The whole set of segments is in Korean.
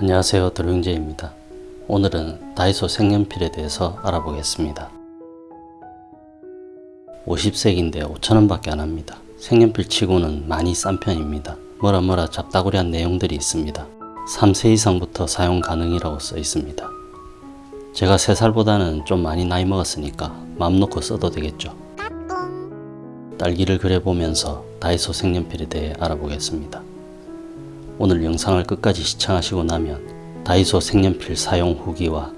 안녕하세요 드루잉제입니다. 오늘은 다이소 색연필에 대해서 알아보겠습니다. 50색인데 5천원 밖에 안합니다. 색연필 치고는 많이 싼 편입니다. 뭐라 뭐라 잡다구리한 내용들이 있습니다. 3세 이상부터 사용 가능이라고 써 있습니다. 제가 3살보다는 좀 많이 나이 먹었으니까 마음 놓고 써도 되겠죠. 딸기를 그려보면서 다이소 색연필에 대해 알아보겠습니다. 오늘 영상을 끝까지 시청하시고 나면 다이소 색연필 사용 후기와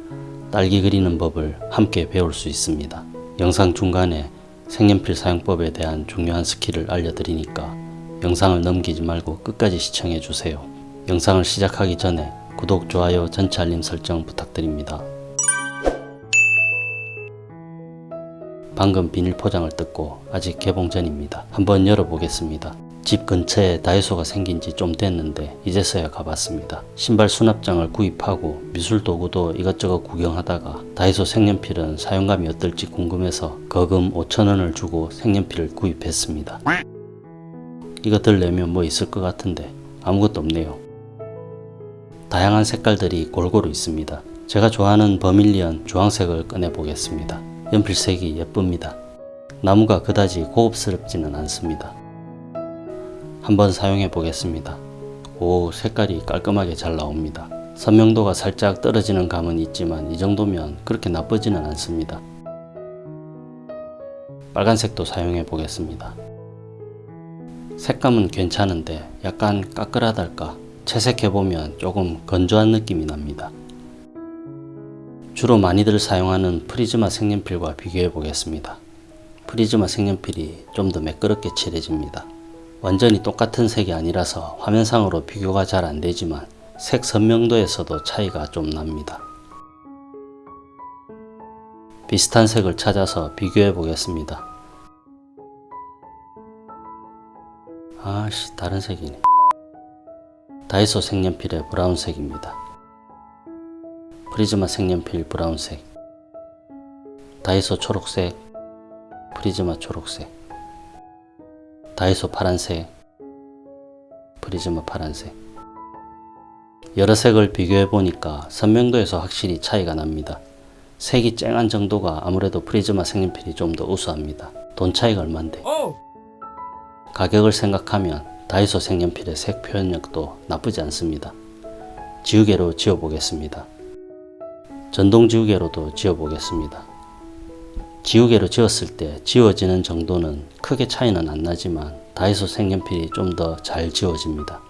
딸기 그리는 법을 함께 배울 수 있습니다. 영상 중간에 색연필 사용법에 대한 중요한 스킬을 알려드리니까 영상을 넘기지 말고 끝까지 시청해 주세요. 영상을 시작하기 전에 구독, 좋아요, 전체 알림 설정 부탁드립니다. 방금 비닐 포장을 뜯고 아직 개봉 전입니다. 한번 열어보겠습니다. 집 근처에 다이소가 생긴 지 좀 됐는데 이제서야 가봤습니다. 신발 수납장을 구입하고 미술 도구도 이것저것 구경하다가 다이소 색연필은 사용감이 어떨지 궁금해서 거금 5천원을 주고 색연필을 구입했습니다. 이것들 내면 뭐 있을 것 같은데 아무것도 없네요. 다양한 색깔들이 골고루 있습니다. 제가 좋아하는 버밀리언 주황색을 꺼내 보겠습니다. 연필색이 예쁩니다. 나무가 그다지 고급스럽지는 않습니다. 한번 사용해 보겠습니다. 오 색깔이 깔끔하게 잘 나옵니다. 선명도가 살짝 떨어지는 감은 있지만 이 정도면 그렇게 나쁘지는 않습니다. 빨간색도 사용해 보겠습니다. 색감은 괜찮은데 약간 까끌하달까 채색해보면 조금 건조한 느낌이 납니다. 주로 많이들 사용하는 프리즈마 색연필과 비교해 보겠습니다. 프리즈마 색연필이 좀 더 매끄럽게 칠해집니다. 완전히 똑같은 색이 아니라서 화면상으로 비교가 잘 안되지만 색 선명도에서도 차이가 좀 납니다. 비슷한 색을 찾아서 비교해 보겠습니다. 아씨 다른 색이네. 다이소 색연필의 브라운색입니다. 프리즈마 색연필 브라운색 다이소 초록색 프리즈마 초록색 다이소 파란색 프리즈마 파란색 여러 색을 비교해 보니까 선명도에서 확실히 차이가 납니다. 색이 쨍한 정도가 아무래도 프리즈마 색연필이 좀 더 우수합니다. 돈 차이가 얼만데 가격을 생각하면 다이소 색연필의 색 표현력도 나쁘지 않습니다. 지우개로 지워보겠습니다. 전동 지우개로도 지워보겠습니다. 지우개로 지웠을 때 지워지는 정도는 크게 차이는 안 나지만 다이소 색연필이 좀 더 잘 지워집니다.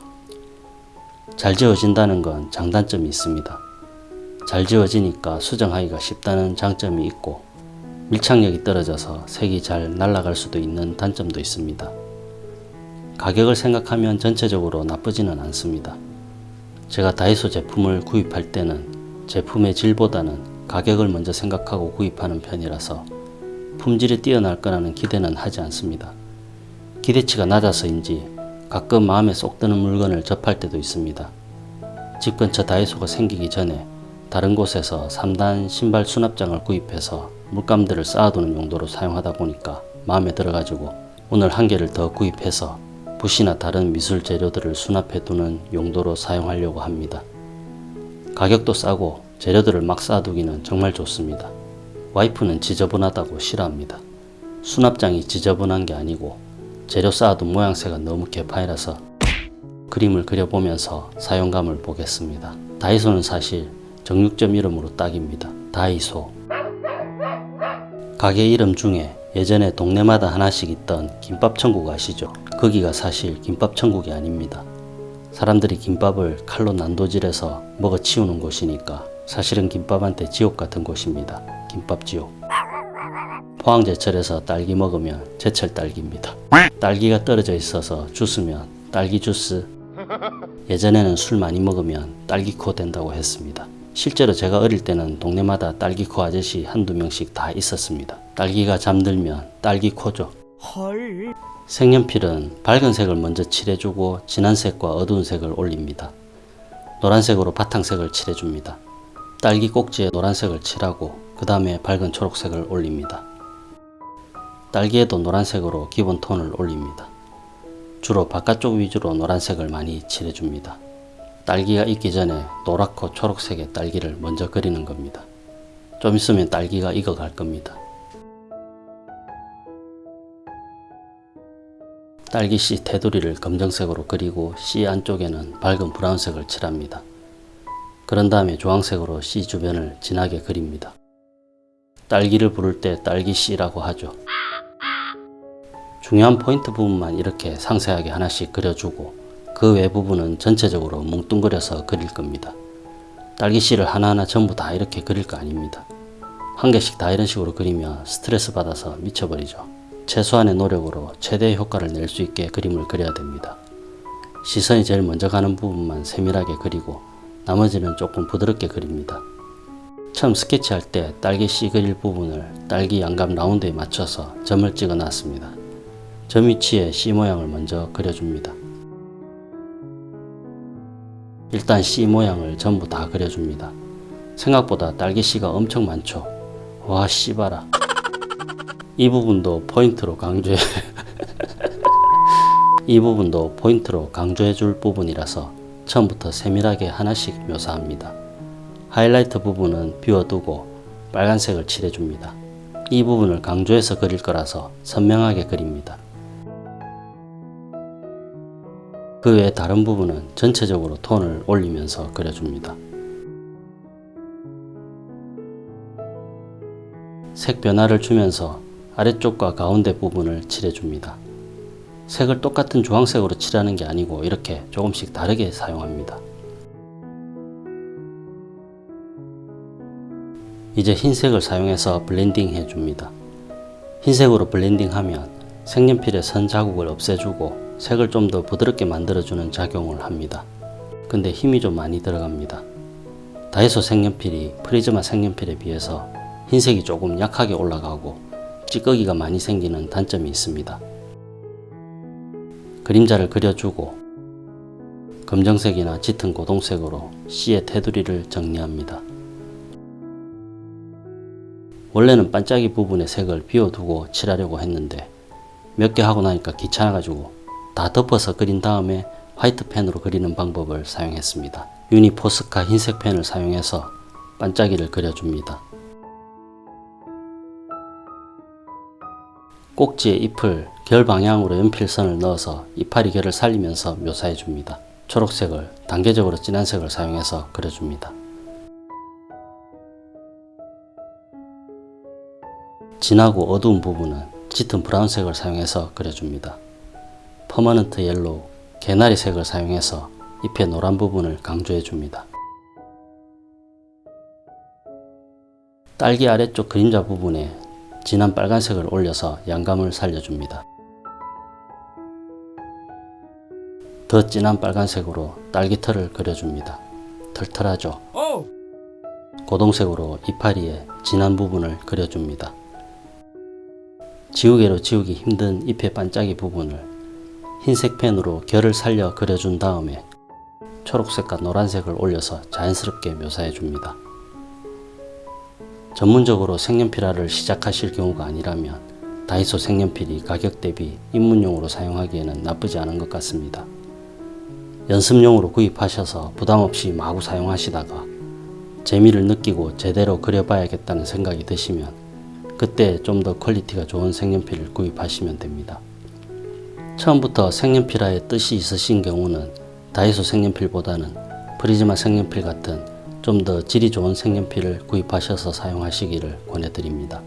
잘 지워진다는 건 장단점이 있습니다. 잘 지워지니까 수정하기가 쉽다는 장점이 있고 밀착력이 떨어져서 색이 잘 날아갈 수도 있는 단점도 있습니다. 가격을 생각하면 전체적으로 나쁘지는 않습니다. 제가 다이소 제품을 구입할 때는 제품의 질보다는 가격을 먼저 생각하고 구입하는 편이라서 품질이 뛰어날 거라는 기대는 하지 않습니다. 기대치가 낮아서인지 가끔 마음에 쏙 드는 물건을 접할 때도 있습니다. 집 근처 다이소가 생기기 전에 다른 곳에서 3단 신발 수납장을 구입해서 물감들을 쌓아두는 용도로 사용하다 보니까 마음에 들어가지고 오늘 한 개를 더 구입해서 붓이나 다른 미술 재료들을 수납해 두는 용도로 사용하려고 합니다. 가격도 싸고 재료들을 막 쌓아두기는 정말 좋습니다. 와이프는 지저분하다고 싫어합니다. 수납장이 지저분한 게 아니고 재료 쌓아둔 모양새가 너무 개파이라서 그림을 그려보면서 사용감을 보겠습니다. 다이소는 사실 정육점 이름으로 딱입니다. 다이소 가게 이름 중에 예전에 동네마다 하나씩 있던 김밥천국 아시죠? 거기가 사실 김밥천국이 아닙니다. 사람들이 김밥을 칼로 난도질해서 먹어치우는 곳이니까 사실은 김밥한테 지옥 같은 곳입니다. 김밥지옥. 포항 제철에서 딸기 먹으면 제철 딸기입니다. 딸기가 떨어져 있어서 주스면 딸기 주스. 예전에는 술 많이 먹으면 딸기코 된다고 했습니다. 실제로 제가 어릴 때는 동네마다 딸기코 아저씨 한두 명씩 다 있었습니다. 딸기가 잠들면 딸기코죠. 헐. 색연필은 밝은 색을 먼저 칠해주고 진한 색과 어두운 색을 올립니다. 노란색으로 바탕색을 칠해줍니다. 딸기 꼭지에 노란색을 칠하고 그 다음에 밝은 초록색을 올립니다. 딸기에도 노란색으로 기본 톤을 올립니다. 주로 바깥쪽 위주로 노란색을 많이 칠해줍니다. 딸기가 익기 전에 노랗고 초록색의 딸기를 먼저 그리는 겁니다. 좀 있으면 딸기가 익어갈 겁니다. 딸기 씨 테두리를 검정색으로 그리고 씨 안쪽에는 밝은 브라운색을 칠합니다. 그런 다음에 주황색으로 씨 주변을 진하게 그립니다. 딸기를 부를 때 딸기 씨라고 하죠. 중요한 포인트 부분만 이렇게 상세하게 하나씩 그려주고 그 외 부분은 전체적으로 뭉뚱그려서 그릴 겁니다. 딸기 씨를 하나하나 전부 다 이렇게 그릴 거 아닙니다. 한 개씩 다 이런 식으로 그리면 스트레스 받아서 미쳐버리죠. 최소한의 노력으로 최대의 효과를 낼 수 있게 그림을 그려야 됩니다. 시선이 제일 먼저 가는 부분만 세밀하게 그리고 나머지는 조금 부드럽게 그립니다. 처음 스케치할 때 딸기 씨 그릴 부분을 딸기 양감 라운드에 맞춰서 점을 찍어 놨습니다. 점 위치에 C 모양을 먼저 그려줍니다. 일단 C 모양을 전부 다 그려줍니다. 생각보다 딸기 씨가 엄청 많죠. 와 씨바라. 이 부분도 포인트로 강조해 이 부분도 포인트로 강조해 줄 부분이라서 처음부터 세밀하게 하나씩 묘사합니다. 하이라이트 부분은 비워두고 빨간색을 칠해줍니다. 이 부분을 강조해서 그릴 거라서 선명하게 그립니다. 그 외 다른 부분은 전체적으로 톤을 올리면서 그려줍니다. 색 변화를 주면서 아래쪽과 가운데 부분을 칠해줍니다. 색을 똑같은 주황색으로 칠하는 게 아니고 이렇게 조금씩 다르게 사용합니다. 이제 흰색을 사용해서 블렌딩 해줍니다. 흰색으로 블렌딩 하면 색연필의 선 자국을 없애주고 색을 좀 더 부드럽게 만들어주는 작용을 합니다. 근데 힘이 좀 많이 들어갑니다. 다이소 색연필이 프리즈마 색연필에 비해서 흰색이 조금 약하게 올라가고 찌꺼기가 많이 생기는 단점이 있습니다. 그림자를 그려주고 검정색이나 짙은 고동색으로 C의 테두리를 정리합니다. 원래는 반짝이 부분의 색을 비워두고 칠하려고 했는데 몇 개 하고 나니까 귀찮아가지고 다 덮어서 그린 다음에 화이트 펜으로 그리는 방법을 사용했습니다. 유니포스카 흰색 펜을 사용해서 반짝이를 그려줍니다. 꼭지에 잎을 결 방향으로 연필선을 넣어서 이파리 결을 살리면서 묘사해 줍니다. 초록색을 단계적으로 진한 색을 사용해서 그려줍니다. 진하고 어두운 부분은 짙은 브라운색을 사용해서 그려줍니다. permanent yellow, 개나리 색을 사용해서 잎의 노란 부분을 강조해 줍니다. 딸기 아래쪽 그림자 부분에 진한 빨간색을 올려서 양감을 살려줍니다. 더 진한 빨간색으로 딸기털을 그려줍니다. 털털하죠? 고동색으로 이파리의 진한 부분을 그려줍니다. 지우개로 지우기 힘든 잎의 반짝이 부분을 흰색 펜으로 결을 살려 그려준 다음에 초록색과 노란색을 올려서 자연스럽게 묘사해 줍니다. 전문적으로 색연필화를 시작하실 경우가 아니라면 다이소 색연필이 가격 대비 입문용으로 사용하기에는 나쁘지 않은 것 같습니다. 연습용으로 구입하셔서 부담없이 마구 사용하시다가 재미를 느끼고 제대로 그려봐야겠다는 생각이 드시면 그때 좀 더 quality가 좋은 색연필을 구입하시면 됩니다. 처음부터 색연필화에 뜻이 있으신 경우는 다이소 색연필보다는 프리즈마 색연필 같은 좀 더 질이 좋은 색연필을 구입하셔서 사용하시기를 권해드립니다.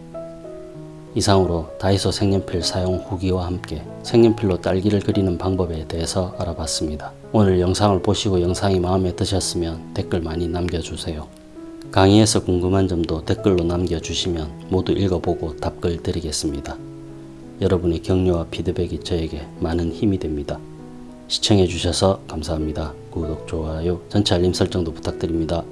이상으로 다이소 색연필 사용 후기와 함께 색연필로 딸기를 그리는 방법에 대해서 알아봤습니다. 오늘 영상을 보시고 영상이 마음에 드셨으면 댓글 많이 남겨주세요. 강의에서 궁금한 점도 댓글로 남겨주시면 모두 읽어보고 답글 드리겠습니다. 여러분의 격려와 피드백이 저에게 많은 힘이 됩니다. 시청해주셔서 감사합니다. 구독, 좋아요, 전체 알림 설정도 부탁드립니다.